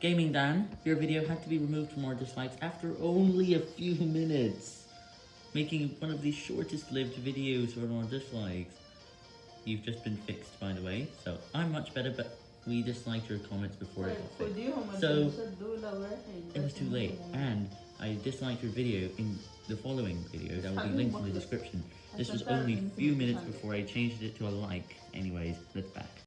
Gaming Dan, your video had to be removed from our dislikes after only a few minutes, making one of the shortest lived videos on our dislikes. You've just been fixed, by the way, so I'm much better, but we disliked your comments before it got fixed. So, It was too late, and I disliked your video in the following video that will be linked in the description. This was only a few minutes before I changed it to a like. Anyway.